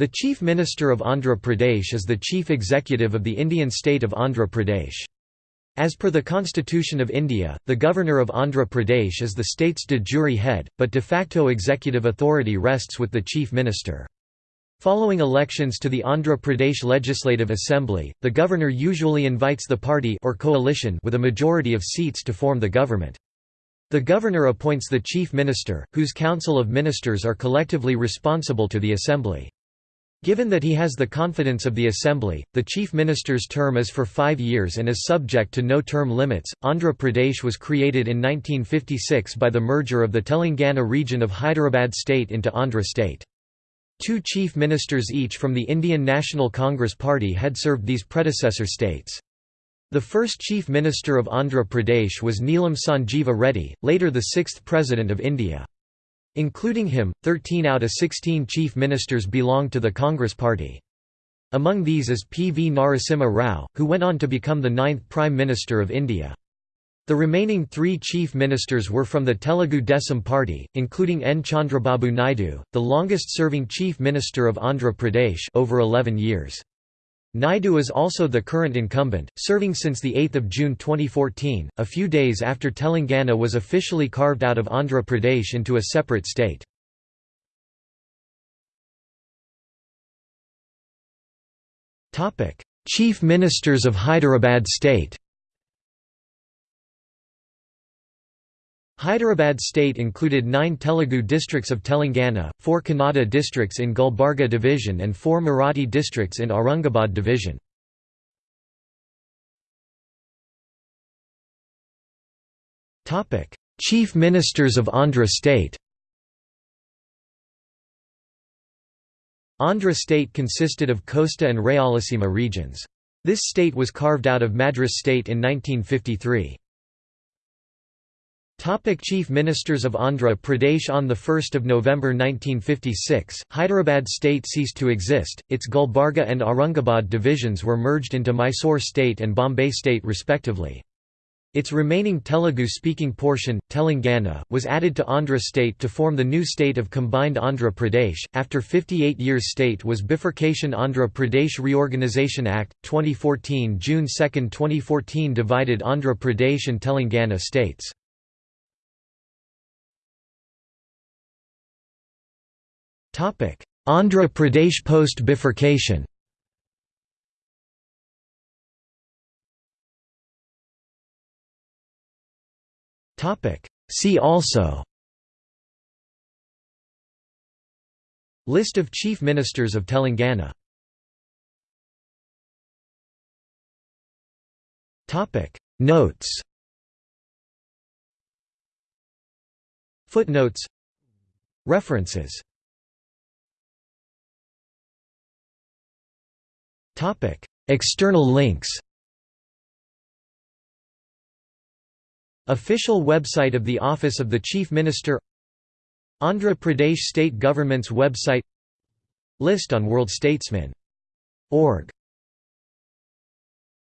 The Chief Minister of Andhra Pradesh is the chief executive of the Indian state of Andhra Pradesh. As per the Constitution of India, the Governor of Andhra Pradesh is the state's de jure head, but de facto executive authority rests with the Chief Minister. Following elections to the Andhra Pradesh Legislative Assembly, the governor usually invites the party or coalition with a majority of seats to form the government. The governor appoints the chief minister, whose council of ministers are collectively responsible to the assembly. Given that he has the confidence of the Assembly, the Chief Minister's term is for five years and is subject to no term limits. Andhra Pradesh was created in 1956 by the merger of the Telangana region of Hyderabad state into Andhra state. Two chief ministers each from the Indian National Congress Party had served these predecessor states. The first chief minister of Andhra Pradesh was Neelam Sanjeeva Reddy, later the sixth president of India. Including him, 13 out of 16 chief ministers belonged to the Congress Party. Among these is P. V. Narasimha Rao, who went on to become the ninth Prime Minister of India. The remaining three chief ministers were from the Telugu Desam Party, including N. Chandrababu Naidu, the longest-serving chief minister of Andhra Pradesh over 11 years. Naidu is also the current incumbent, serving since 8 June 2014, a few days after Telangana was officially carved out of Andhra Pradesh into a separate state. Chief Ministers of Hyderabad state Hyderabad state included nine Telugu districts of Telangana, four Kannada districts in Gulbarga division and four Marathi districts in Aurangabad division. Chief Ministers of Andhra state Andhra state consisted of Costa and Rayalaseema regions. This state was carved out of Madras state in 1953. Topic Chief Ministers of Andhra Pradesh On 1 November 1956, Hyderabad state ceased to exist, its Gulbarga and Aurangabad divisions were merged into Mysore state and Bombay state respectively. Its remaining Telugu-speaking portion, Telangana, was added to Andhra state to form the new state of combined Andhra Pradesh. After 58 years state was bifurcation Andhra Pradesh Reorganisation Act, 2014 June 2, 2014 divided Andhra Pradesh and Telangana states. Andhra Pradesh post-bifurcation See also. List of Chief Ministers of Telangana. Notes. Footnotes. References External links Official website of the Office of the Chief Minister Andhra Pradesh State Government's website List on worldstatesman.org